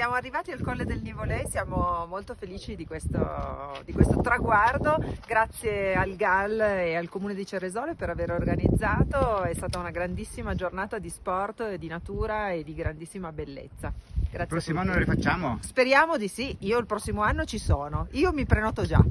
siamo arrivati al Colle del Nivolei, siamo molto felici di questo, di questo, traguardo, grazie al GAL e al Comune di Ceresole per aver organizzato, è stata una grandissima giornata di sport, di natura e di grandissima bellezza. Grazie il prossimo anno lo rifacciamo? Speriamo di sì, io il prossimo anno ci sono, io mi prenoto già.